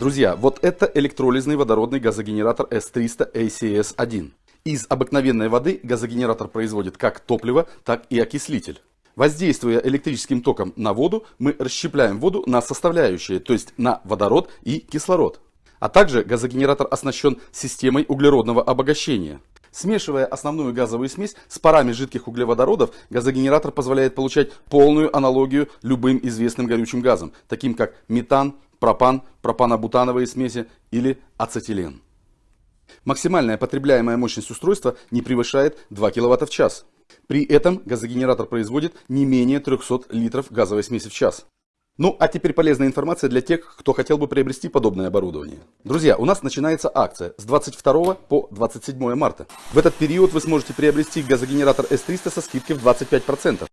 Друзья, вот это электролизный водородный газогенератор S300 ACS-1. Из обыкновенной воды газогенератор производит как топливо, так и окислитель. Воздействуя электрическим током на воду, мы расщепляем воду на составляющие, то есть на водород и кислород. А также газогенератор оснащен системой углеродного обогащения. Смешивая основную газовую смесь с парами жидких углеводородов, газогенератор позволяет получать полную аналогию любым известным горючим газам, таким как метан, пропан, пропанобутановые смеси или ацетилен. Максимальная потребляемая мощность устройства не превышает 2 кВт в час. При этом газогенератор производит не менее 300 литров газовой смеси в час. Ну, а теперь полезная информация для тех, кто хотел бы приобрести подобное оборудование. Друзья, у нас начинается акция с 22 по 27 марта. В этот период вы сможете приобрести газогенератор S300 со скидкой в 25%.